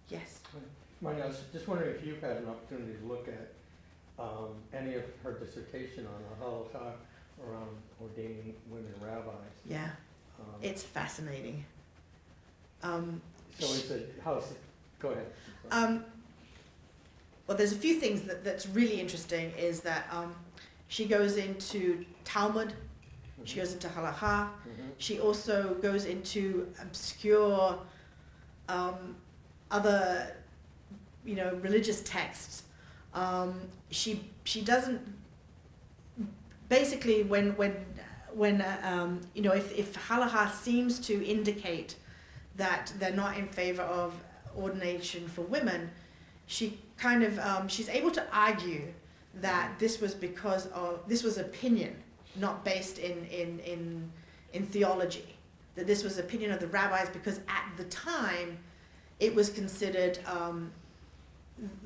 Yes. Marnie, I was just wondering if you've had an opportunity to look at um, any of her dissertation on the halacha around ordaining women rabbis. Yeah. Um, It's fascinating. Um, So it's a, how's, it- go ahead. Um, well, there's a few things that, that's really interesting is that um, she goes into Talmud, she goes into Halacha, Mhm. she also goes into obscure um, other, you know, religious texts. Um, she she doesn't basically when when when uh, um, you know if if halacha seems to indicate that they're not in favor of ordination for women, she kind of um, she's able to argue that this was because of this was opinion, not based in in in in theology. That this was opinion of the rabbis because at the time, it was considered um,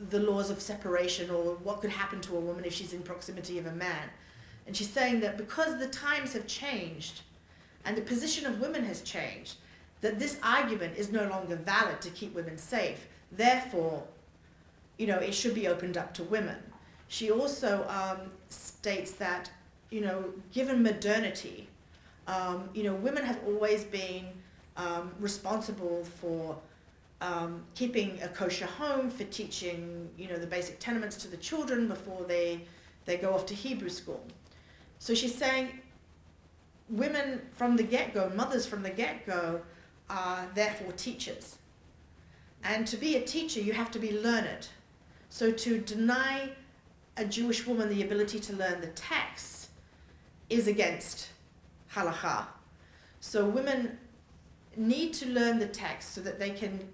the laws of separation or what could happen to a woman if she's in proximity of a man. And she's saying that because the times have changed and the position of women has changed, that this argument is no longer valid to keep women safe. Therefore, you know, it should be opened up to women. She also um, states that, you know, given modernity, um, you know, women have always been um, responsible for um, keeping a kosher home, for teaching, you know, the basic tenements to the children before they, they go off to Hebrew school. So she's saying women from the get-go, mothers from the get-go, are therefore teachers. And to be a teacher, you have to be learned. So to deny a Jewish woman the ability to learn the text is against halakha. So women need to learn the text so that they can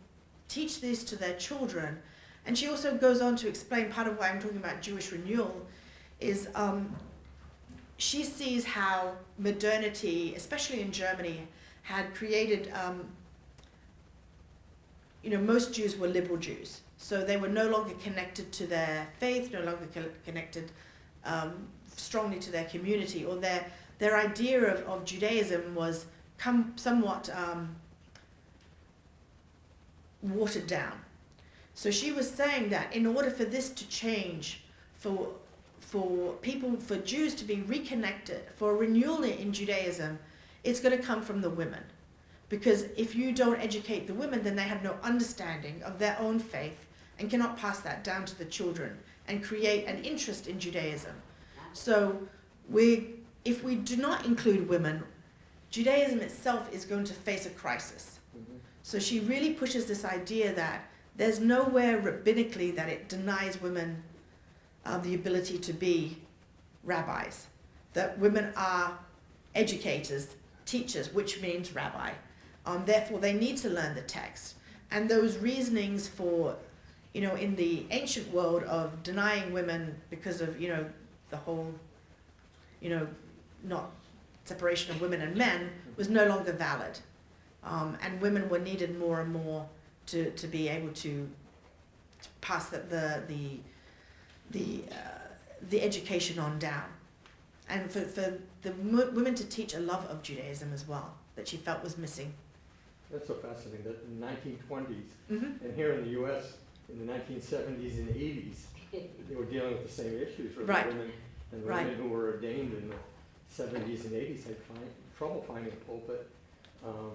teach this to their children. And she also goes on to explain part of why I'm talking about Jewish renewal is um, she sees how modernity, especially in Germany, had created, um, you know, most Jews were liberal Jews. So they were no longer connected to their faith, no longer co- connected um, strongly to their community, or their, their idea of, of Judaism was come somewhat um, watered down. So she was saying that in order for this to change, for for people, for Jews to be reconnected, for renewal in Judaism, it's going to come from the women. Because if you don't educate the women, then they have no understanding of their own faith and cannot pass that down to the children and create an interest in Judaism. So we, if we do not include women, Judaism itself is going to face a crisis. Mhm. So she really pushes this idea that there's nowhere rabbinically that it denies women uh, the ability to be rabbis. That women are educators, teachers, which means rabbi. Um, therefore, they need to learn the text. And those reasonings for, you know, in the ancient world of denying women because of, you know, the whole, you know, not separation of women and men was no longer valid. Um, and women were needed more and more to, to be able to, to pass the, the, the, the, uh, the education on down. And for, for the mo- women to teach a love of Judaism as well, that she felt was missing. That's so fascinating, that in the nineteen twenties, Mm-hmm. and here in the US, in the nineteen seventies and eighties, they were dealing with the same issues, where the Right. women, and the Right. women who were ordained in the seventies and eighties had find, trouble finding a pulpit. Um,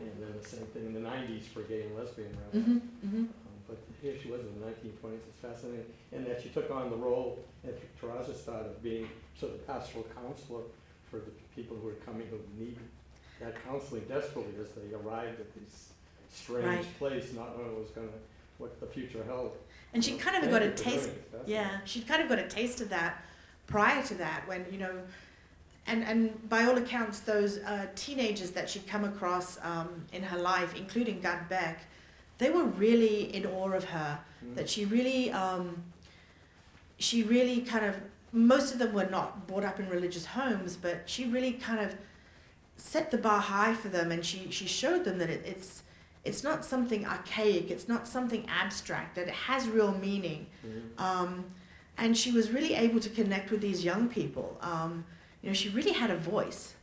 and then the same thing in the nineties for gay and lesbian rabbis. Mm-hmm. Mm-hmm. Um, But here she was in the nineteen twenties, it's fascinating, and that she took on the role at Terazastad of being sort of pastoral counselor for the people who are coming who need that counseling desperately as they arrived at this strange Right. place, not knowing what was gonna, what the future held. And she kind of got a you for doing taste. it. It's fascinating. Yeah, she'd kind of got a taste of that prior to that when, you know, and, and by all accounts, those uh, teenagers that she'd come across um, in her life, including Gad Beck, they were really in awe of her. Mm. That she really, um, she really kind of, most of them were not brought up in religious homes, but she really kind of set the bar high for them and she, she showed them that it, it's, it's not something archaic, it's not something abstract, that it has real meaning. Mhm. Um, and she was really able to connect with these young people. Um, you know, she really had a voice,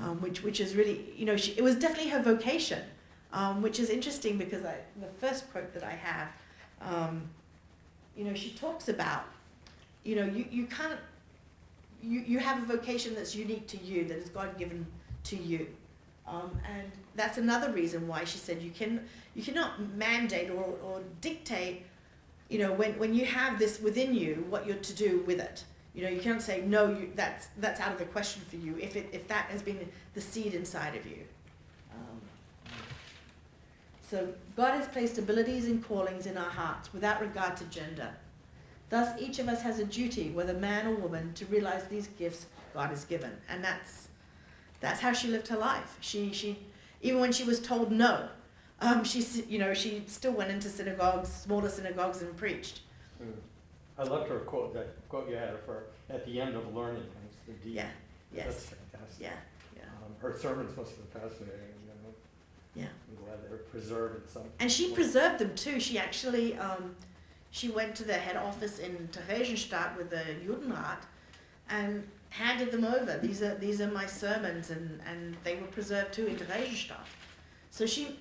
um, which which is really, you know, she, it was definitely her vocation, um, which is interesting because I, the first quote that I have, um, you know, she talks about, you know, you, you can't, you, you have a vocation that's unique to you, that is God given to you. Um, and that's another reason why she said you can you cannot mandate or, or dictate you know when, when you have this within you what you're to do with it you know you can't say no you, that's that's out of the question for you if it if that has been the seed inside of you. Um, so god has placed abilities and callings in our hearts without regard to gender. Thus each of us has a duty whether man or woman to realize these gifts god has given. And that's that's how she lived her life. She she even when she was told no um, she you know she still went into synagogues smaller synagogues and preached. Mm. I loved her quote, that quote you had of her, at the end of learning the deed. yeah That's yes. fantastic. yeah yeah. Um, her sermons must have been fascinating, you know, yeah. I'm glad they were preserved in some. and she preserved them too. She actually um, she went to the head office in Theresienstadt with the Judenrat and handed them over. These are these are my sermons and and they were preserved too in Theresienstadt so she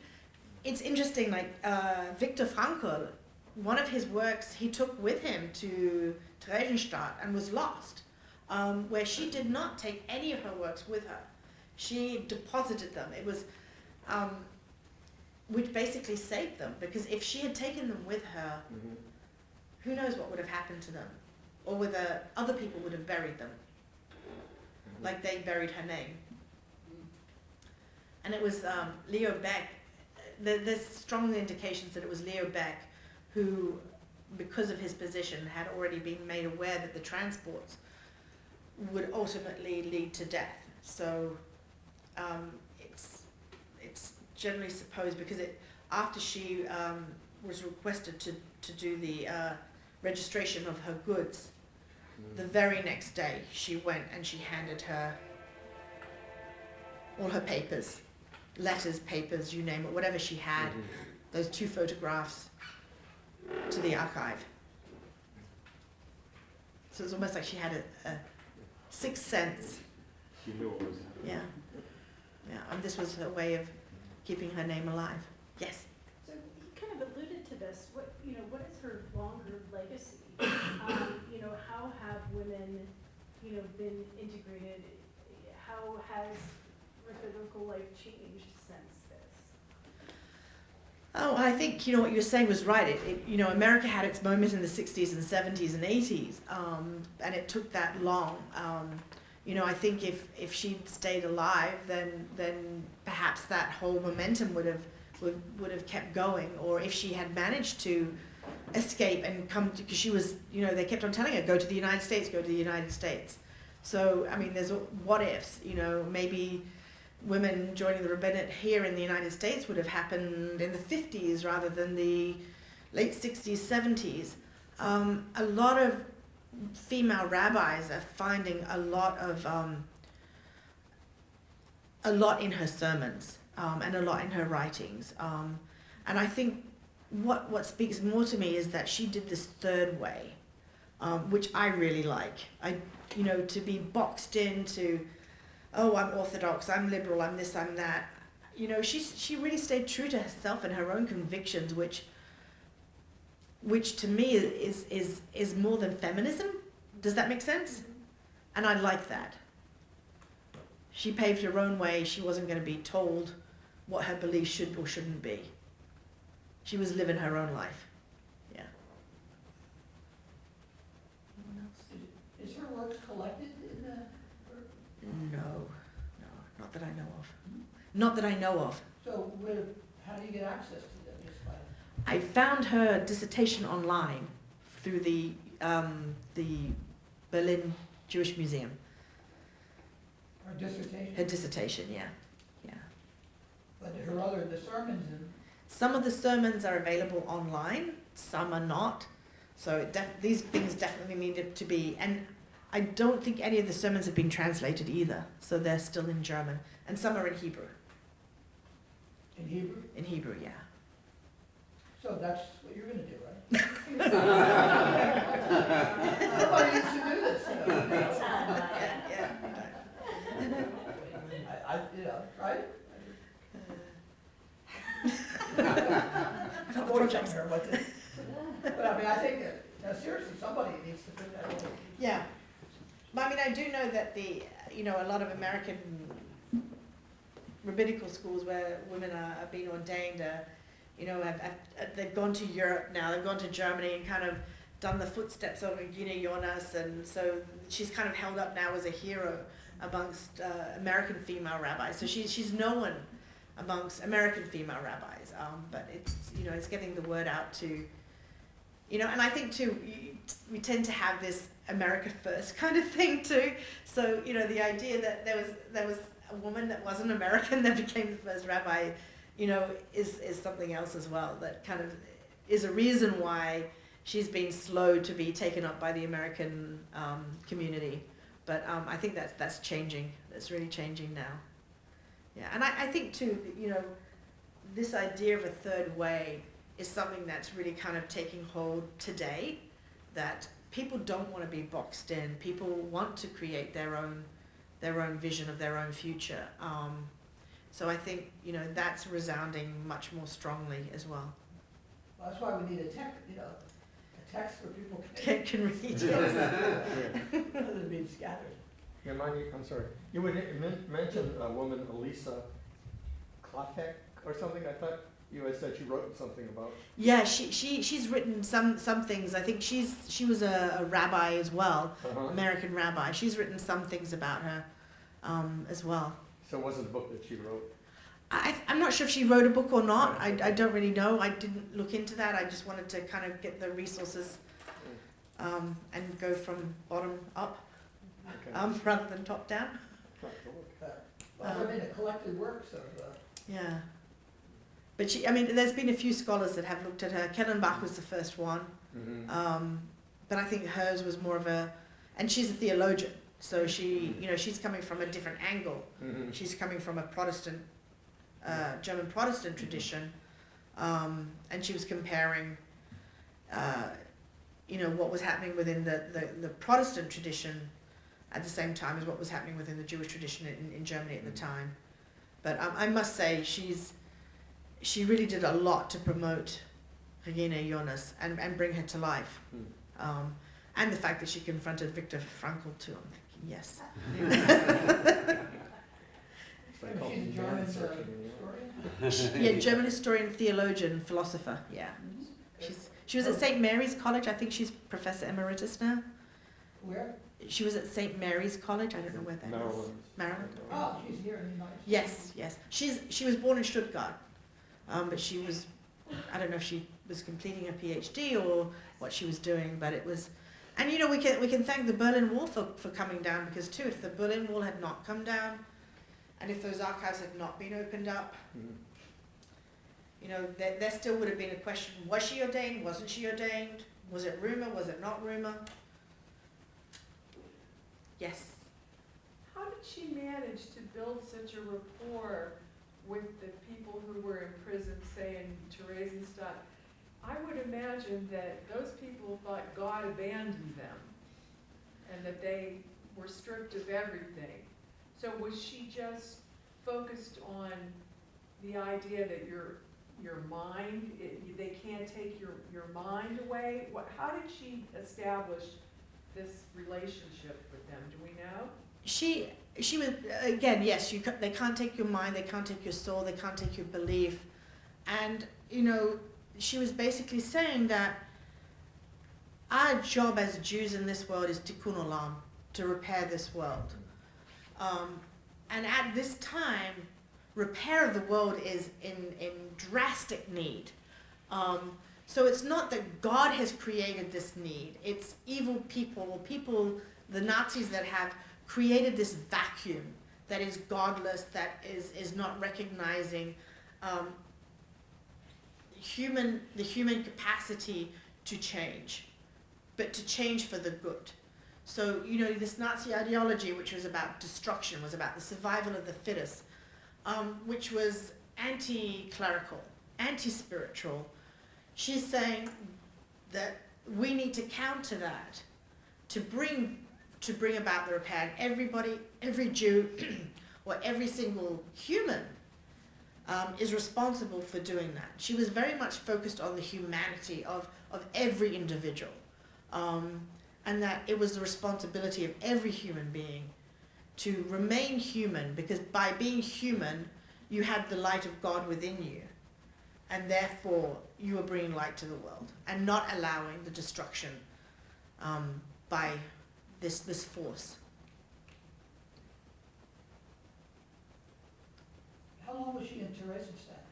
it's interesting like uh, Viktor Frankl one of his works he took with him to Theresienstadt and was lost, um, where she did not take any of her works with her. She deposited them. It was, um, which basically saved them because if she had taken them with her, Mhm. who knows what would have happened to them, or whether other people would have buried them like they buried her name. And it was um, Leo Baeck. There's strong indications that it was Leo Baeck who, because of his position, had already been made aware that the transports would ultimately lead to death. So um, it's it's generally supposed because it after she um, was requested to to do the uh, registration of her goods, Mhm. the very next day she went and she handed her all her papers, letters, papers, you name it, whatever she had, Mhm. those two photographs to the archive. So it's almost like she had a, a sixth sense. She knew what was happening. Yeah. Yeah. And this was her way of keeping her name alive. Yes. So you kind of alluded to this, what, you know, what is her longer legacy? Um, you know, how have women, you know, been integrated? How has rabbinical life changed since this? Oh, I think you know what you were saying was right. It, it you know America had its moment in the '60s and '70s and '80s, um, and it took that long. Um, you know, I think if if she'd stayed alive, then then perhaps that whole momentum would have would, would have kept going. Or if she had managed to escape and come to, because she was, you know, they kept on telling her, go to the United States, go to the United States. So I mean, there's what ifs. You know, maybe women joining the rabbinate here in the United States would have happened in the 50s rather than the late 60s, 70s, um, a lot of female rabbis are finding a lot of um, a lot in her sermons um, and a lot in her writings. Um, and I think what what speaks more to me is that she did this third way, um, which I really like. I you know to be boxed into, oh I'm orthodox, I'm liberal, I'm this, I'm that. You know she she really stayed true to herself and her own convictions, which which to me is is is more than feminism. Does that make sense? Mm-hmm. And I like that. She paved her own way. She wasn't going to be told what her beliefs should or shouldn't be. She was living her own life. Yeah. Anyone else? Is her work collected in the, No, no, not that I know of. Not that I know of. so where, how do you get access to them? I found her dissertation online through the um, the Berlin Jewish Museum. her dissertation? Her dissertation, yeah, yeah. But her other, the sermons and, Some of the sermons are available online, some are not. So def- these things definitely needed to be, and I don't think any of the sermons have been translated either. So they're still in German, and some are in Hebrew. in Hebrew, In Hebrew, yeah. so that's what you're gonna do, right? Nobody needs to do this, you know. yeah, yeah. I, I, you know, right? I've got Avoid projects. telling her what to- But I mean, I think that, now seriously, somebody needs to put that over. Yeah. I mean, I do know that the, you know, a lot of American rabbinical schools where women are, are being ordained are, you know, have, have, they've gone to Europe now, they've gone to Germany and kind of done the footsteps of Regina Jonas, and so she's kind of held up now as a hero amongst uh, American female rabbis. So she's she's known amongst American female rabbis, um, but it's you know it's getting the word out to, you know, and I think too we tend to have this America first kind of thing too. So you know the idea that there was there was a woman that wasn't American that became the first rabbi, you know, is is something else as well that kind of is a reason why she's been slow to be taken up by the American um, community. But um, I think that's that's changing. That's really changing now. Yeah, and I, I think too, that, you know, this idea of a third way is something that's really kind of taking hold today. That people don't want to be boxed in. People want to create their own their own vision of their own future. Um, so I think you know that's resounding much more strongly as well. Well, That's why we need a tech, you know, a text where people can, Can, can read. Yeah. rather than being scattered. Yeah, Mani, I'm sorry. You would mention a woman, Elisa Klapheck or something? I thought you had said she wrote something about. Yeah, she, she she's written some some things. I think she's she was a, a rabbi as well, Uh-huh. American rabbi. She's written some things about her um, as well. So it wasn't a book that she wrote. I, I'm not sure if she wrote a book or not. I, I don't really know. I didn't look into that. I just wanted to kind of get the resources um, and go from bottom up Okay. um, rather than top down. Uh, Well, I mean, a collected works of, uh, Yeah. But she, I mean, there's been a few scholars that have looked at her. Kellenbach was the first one. Mhm. Um, but I think hers was more of a, and she's a theologian, so she, you know, she's coming from a different angle. Mhm. She's coming from a Protestant, uh, German Protestant tradition, um, and she was comparing, uh, you know, what was happening within the, the, the Protestant tradition at the same time as what was happening within the Jewish tradition in, in Germany at the time. But um, I must say, she's, she really did a lot to promote Regina Jonas and, and bring her to life. Hmm. Um, and the fact that she confronted Viktor Frankl too. I'm thinking, yes. It's like and called she's a man German searching in Europe. historian. yeah, German historian, theologian, philosopher. Yeah, she's she was at St Mary's College. I think she's professor emeritus now. Where? She was at St Mary's College. I don't know where that is. Maryland. Maryland. Oh, she's here in the United States. Yes, yes. She's she was born in Stuttgart, um, but she was I don't know if she was completing a PhD or what she was doing, but it was. And you know we can we can thank the Berlin Wall for, for coming down because too if the Berlin Wall had not come down, and if those archives had not been opened up, Mhm. You know, there, there still would have been a question, was she ordained, wasn't she ordained? Was it rumor, was it not rumor? Yes, How did she manage to build such a rapport with the people who were in prison, say in Theresienstadt? I would imagine that those people thought God abandoned them and that they were stripped of everything. So was she just focused on the idea that your, your mind, it, they can't take your, your mind away? What, how did she establish this relationship with them? Do we know? she, she was, again, yes, you, they can't take your mind, they can't take your soul, they can't take your belief. And, you know, she was basically saying that our job as Jews in this world is tikkun olam, to repair this world. Um, and at this time, repair of the world is in, in drastic need. Um, so it's not that God has created this need, it's evil people, or people, the Nazis that have created this vacuum that is godless, that is, is not recognizing um, human, the human capacity to change, but to change for the good. So, you know, this Nazi ideology, which was about destruction, was about the survival of the fittest, um, which was anti clerical, anti spiritual. She's saying that we need to counter that to bring to bring about the repair. And everybody, every Jew, or every single human um, is responsible for doing that. She was very much focused on the humanity of, of every individual. Um, and that it was the responsibility of every human being to remain human because by being human, you had the light of God within you. And therefore, you were bringing light to the world and not allowing the destruction um, by this, this force. How long was she in Theresienstadt?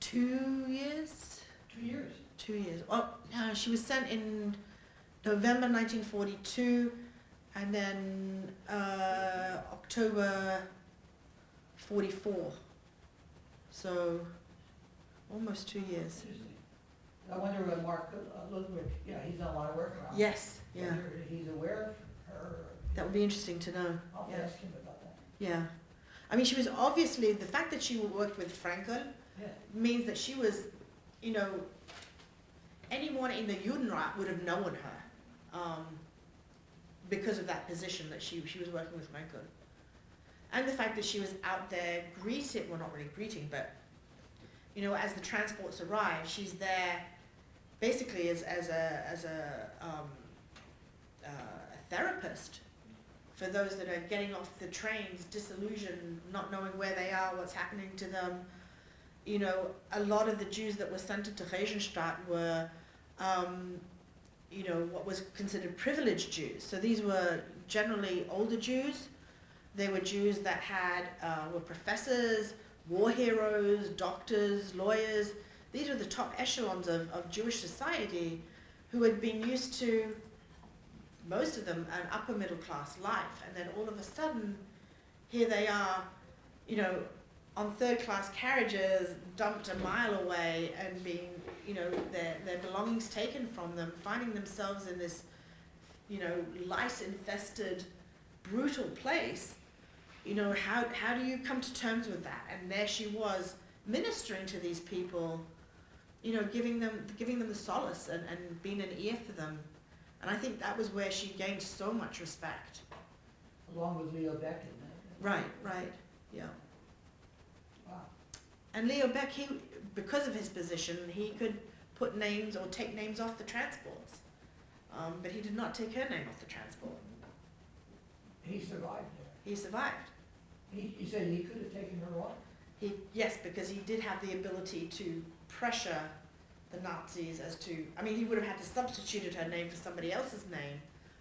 Two years? Two years. Two years. Oh, uh, she was sent in November 1942 and then uh, October 44. So almost two years. I wonder what Mark uh, Ludwig, yeah, he's done a lot of work around. Yes, yeah. Whether He's aware of her. That would be interesting to know. I'll Yeah. ask him about that. Yeah. I mean, she was obviously, the fact that she worked with Frankl Yeah. means that she was, you know, anyone in the Judenrat would have known her um, because of that position that she, she was working with Frankl. And the fact that she was out there greeting, well, not really greeting, but, you know, as the transports arrive, she's there basically as, as a, as a, um, a therapist for those that are getting off the trains disillusioned, not knowing where they are, what's happening to them. You know, a lot of the Jews that were sent to Theresienstadt were, um, you know, what was considered privileged Jews. So these were generally older Jews. They were Jews that had uh, were professors, war heroes, doctors, lawyers. These were the top echelons of, of Jewish society who had been used to most of them an upper middle class life and then all of a sudden here they are you know on third class carriages dumped a mile away and being you know their their belongings taken from them finding themselves in this you know lice infested brutal place. You know how how do you come to terms with that? And there she was ministering to these people you know giving them giving them the solace and, and being an ear for them and I think that was where she gained so much respect. Along with Leo Baeck. Right, right, yeah. Wow. And Leo Baeck, he, because of his position, he could put names or take names off the transports. Um, but he did not take her name off the transport. He survived. He survived. He, he said he could have taken her off? He, yes, because he did have the ability to pressure the Nazis as to, I mean, he would have had to substitute her name for somebody else's name,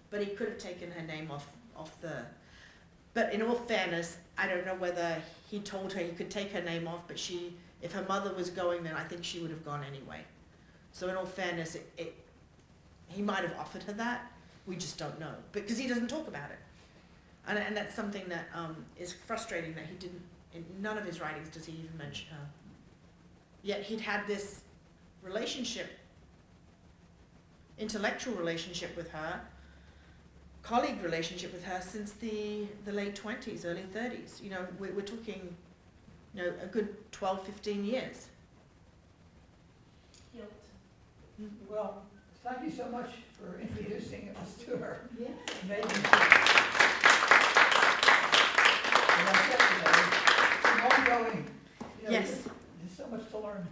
but he could have taken her name off, off the, but in all fairness, I don't know whether he told her he could take her name off, but she, if her mother was going, then I think she would have gone anyway. So in all fairness, it, it, he might have offered her that, we just don't know, because he doesn't talk about it. And, and that's something that um, is frustrating that he didn't, in none of his writings does he even mention her. Yet he'd had this relationship, intellectual relationship with her, colleague relationship with her since the, the late 20s, early 30s. You know, we're, we're talking, you know, a good 12, 15 years. Guilt. Mm-hmm. Well, thank you so much for introducing us to her. Yes. Maybe. And that's it, you know, it's an ongoing, you know, Yes. There's so much to learn.